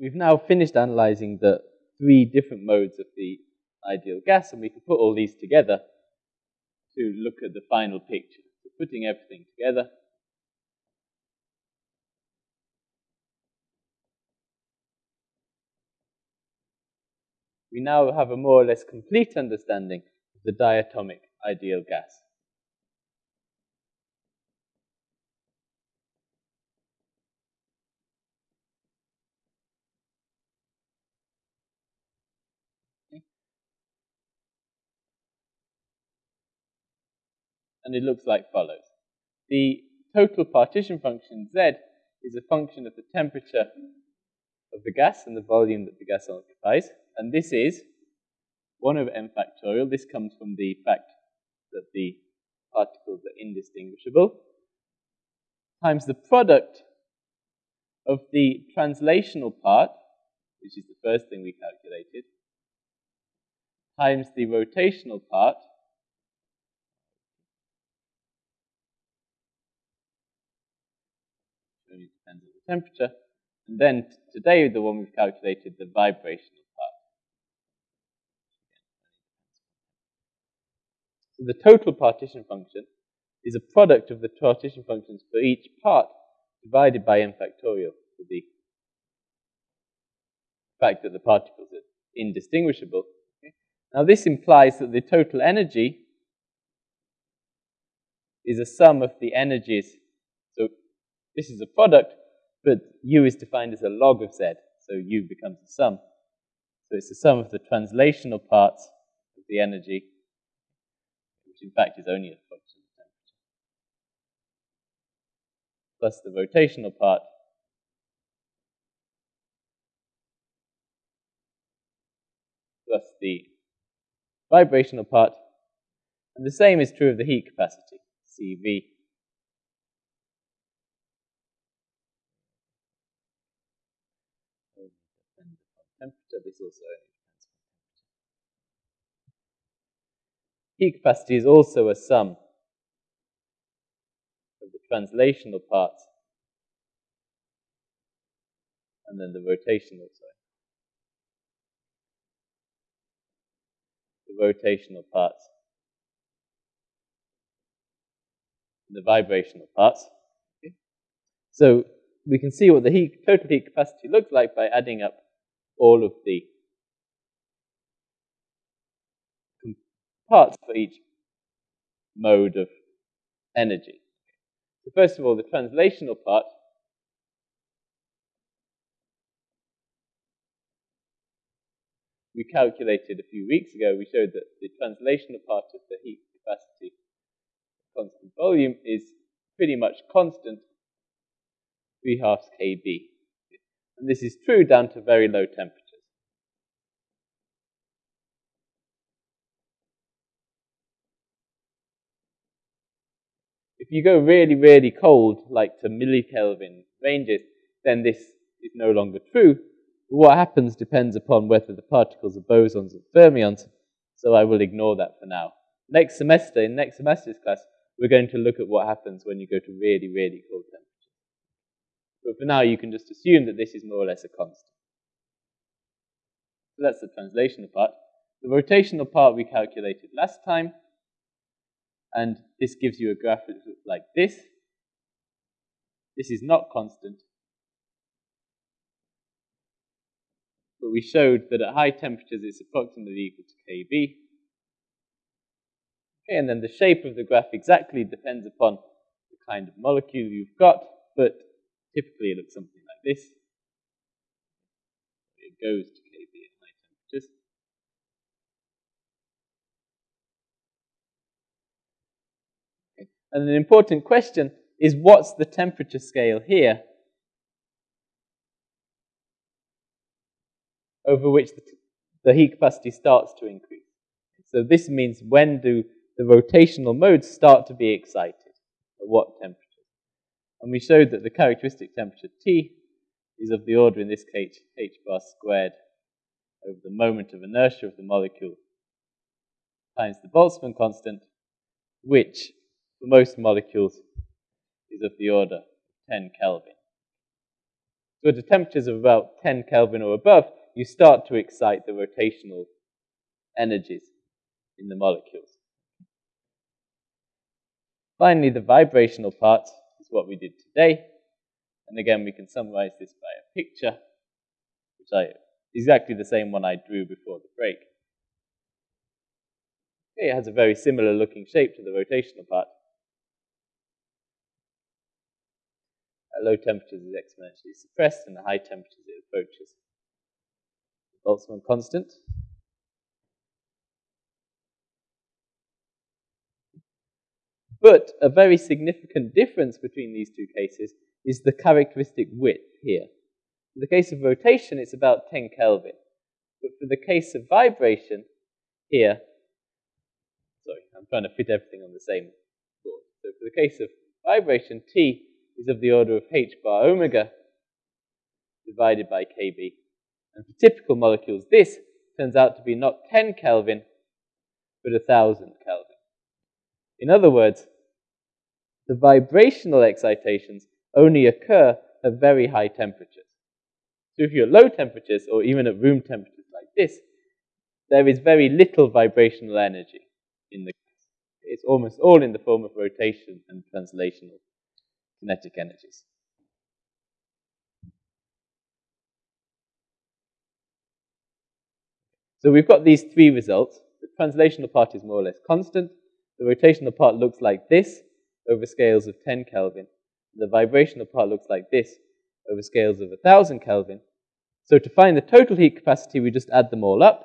we've now finished analyzing the three different modes of the ideal gas, and we can put all these together to look at the final picture. So putting everything together, we now have a more or less complete understanding of the diatomic ideal gas. And it looks like follows. The total partition function Z is a function of the temperature of the gas and the volume that the gas occupies. And this is 1 over n factorial. This comes from the fact that the particles are indistinguishable, times the product of the translational part, which is the first thing we calculated, times the rotational part, only depends on the temperature, and then today the one we've calculated, the vibrational part. So the total partition function is a product of the partition functions for each part divided by n factorial for the fact that the particles are indistinguishable. Okay? Now this implies that the total energy is a sum of the energies. This is a product, but U is defined as a log of Z, so U becomes a sum. So it's the sum of the translational parts of the energy which in fact is only a function of temperature, plus the rotational part, plus the vibrational part, and the same is true of the heat capacity, CV. Temperature, this also Heat capacity is also a sum of the translational parts and then the rotational side. The rotational parts and the vibrational parts. Okay. So we can see what the heat, total heat capacity looks like by adding up all of the parts for each mode of energy. So first of all, the translational part. We calculated a few weeks ago, we showed that the translational part of the heat capacity constant volume is pretty much constant, 3 halves kb. And this is true down to very low temperatures. If you go really, really cold, like to millikelvin ranges, then this is no longer true. What happens depends upon whether the particles are bosons or fermions, so I will ignore that for now. Next semester, in next semester's class, we're going to look at what happens when you go to really, really cold temperatures. But for now, you can just assume that this is more or less a constant. So that's the translational part. The rotational part we calculated last time. And this gives you a graph that looks like this. This is not constant. But we showed that at high temperatures it's approximately equal to kb. Okay, and then the shape of the graph exactly depends upon the kind of molecule you've got, but typically it looks something like this. It goes to And an important question is what's the temperature scale here over which the, the heat capacity starts to increase. So this means when do the rotational modes start to be excited, at what temperature. And we showed that the characteristic temperature T is of the order, in this case, h bar squared over the moment of inertia of the molecule times the Boltzmann constant, which for most molecules is of the order 10 Kelvin. So at temperatures of about 10 Kelvin or above, you start to excite the rotational energies in the molecules. Finally, the vibrational part what we did today. And again, we can summarize this by a picture, which I exactly the same one I drew before the break. It has a very similar looking shape to the rotational part. At low temperatures, it's exponentially suppressed, and at high temperatures, it approaches the Boltzmann constant. But a very significant difference between these two cases is the characteristic width here. In the case of rotation, it's about 10 Kelvin. But for the case of vibration, here, sorry, I'm trying to fit everything on the same board. So for the case of vibration, T is of the order of h bar omega divided by kb. And for typical molecules, this turns out to be not 10 Kelvin, but 1000 Kelvin. In other words, the vibrational excitations only occur at very high temperatures. So if you're at low temperatures, or even at room temperatures like this, there is very little vibrational energy in the gas. It's almost all in the form of rotation and translational kinetic energies. So we've got these three results. The translational part is more or less constant. The rotational part looks like this over scales of 10 Kelvin. The vibrational part looks like this over scales of 1000 Kelvin. So to find the total heat capacity, we just add them all up.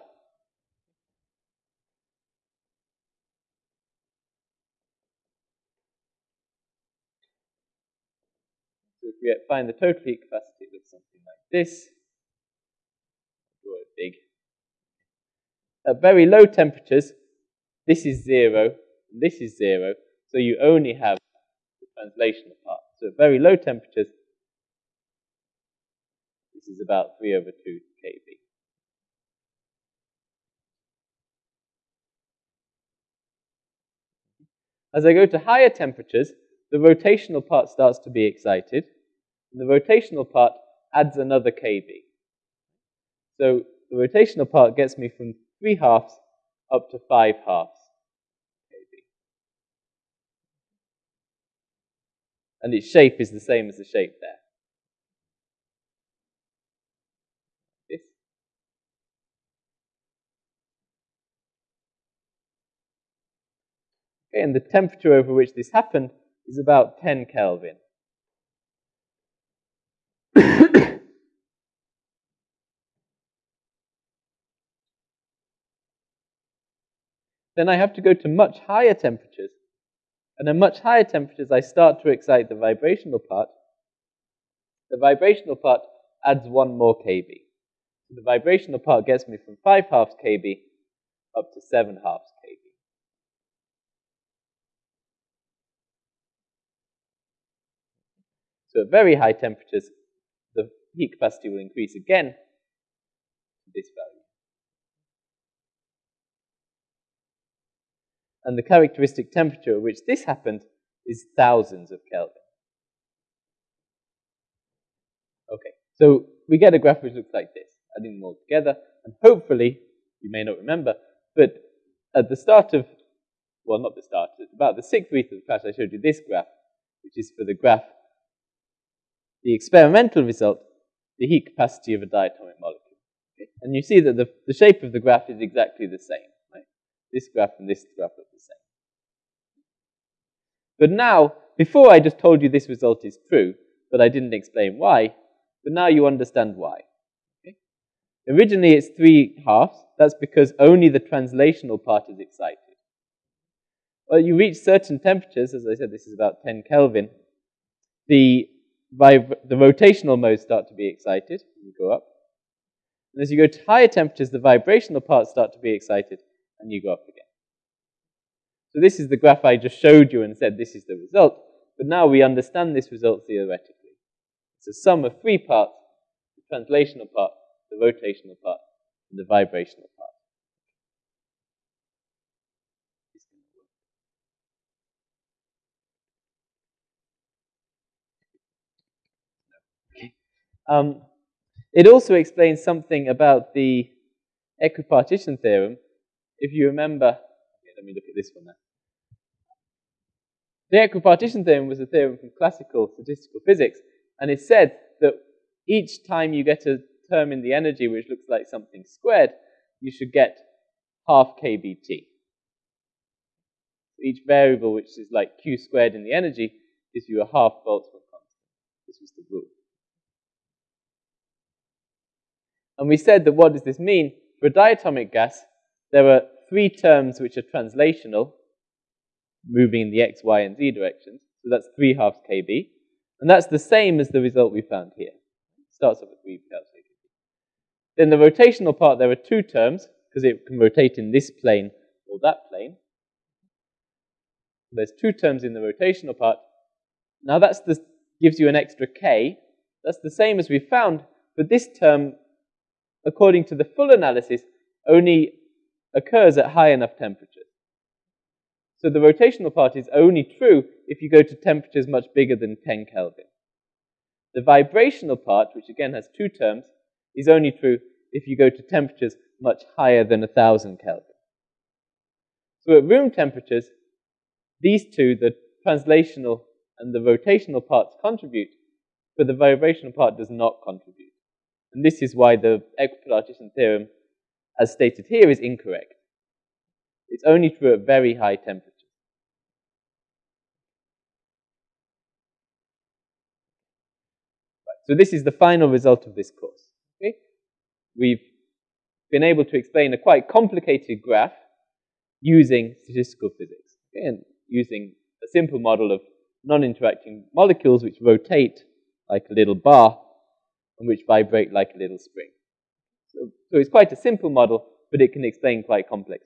So if we find the total heat capacity, it looks something like this. Draw it big. At very low temperatures, this is zero, and this is zero, so you only have the translational part. So at very low temperatures, this is about 3 over 2 kb. As I go to higher temperatures, the rotational part starts to be excited, and the rotational part adds another kb. So the rotational part gets me from 3 halves up to 5 halves. And its shape is the same as the shape there. And the temperature over which this happened is about 10 Kelvin. then I have to go to much higher temperatures and at much higher temperatures, I start to excite the vibrational part. The vibrational part adds one more kb. So the vibrational part gets me from 5 halves kb up to 7 halves kb. So at very high temperatures, the heat capacity will increase again to this value. And the characteristic temperature at which this happened is thousands of Kelvin. Okay, so we get a graph which looks like this, adding them all together, and hopefully, you may not remember, but at the start of, well, not the start, about the sixth week of the class, I showed you this graph, which is for the graph, the experimental result, the heat capacity of a diatomic molecule. And you see that the, the shape of the graph is exactly the same. This graph and this graph look the same. But now, before I just told you this result is true, but I didn't explain why, but now you understand why. Okay? Originally it's three halves. That's because only the translational part is excited. Well, you reach certain temperatures, as I said, this is about 10 Kelvin, the, the rotational modes start to be excited, you go up. And as you go to higher temperatures, the vibrational parts start to be excited, and you go up again. So this is the graph I just showed you and said this is the result, but now we understand this result theoretically. It's a sum of three parts, the translational part, the rotational part, and the vibrational part. Um, it also explains something about the equipartition theorem. If you remember, okay, let me look at this one now. The equipartition theorem was a theorem from classical statistical physics, and it said that each time you get a term in the energy which looks like something squared, you should get half kBt. Each variable which is like q squared in the energy gives you a half Boltzmann constant. This was the rule. And we said that what does this mean? For a diatomic gas, there are three terms which are translational, moving in the x, y, and z directions. So that's 3 halves kb. And that's the same as the result we found here. It starts off with 3 halves kb. Then the rotational part, there are two terms, because it can rotate in this plane or that plane. There's two terms in the rotational part. Now that gives you an extra k. That's the same as we found, but this term, according to the full analysis, only occurs at high enough temperatures. So the rotational part is only true if you go to temperatures much bigger than 10 Kelvin. The vibrational part, which again has two terms, is only true if you go to temperatures much higher than 1000 Kelvin. So at room temperatures, these two, the translational and the rotational parts contribute, but the vibrational part does not contribute. And this is why the equipartition theorem, as stated here, is incorrect. It's only true at very high temperatures. Right, so this is the final result of this course. Okay? We've been able to explain a quite complicated graph using statistical physics. Okay? And using a simple model of non-interacting molecules which rotate like a little bar and which vibrate like a little spring. So, so it's quite a simple model, but it can explain quite complex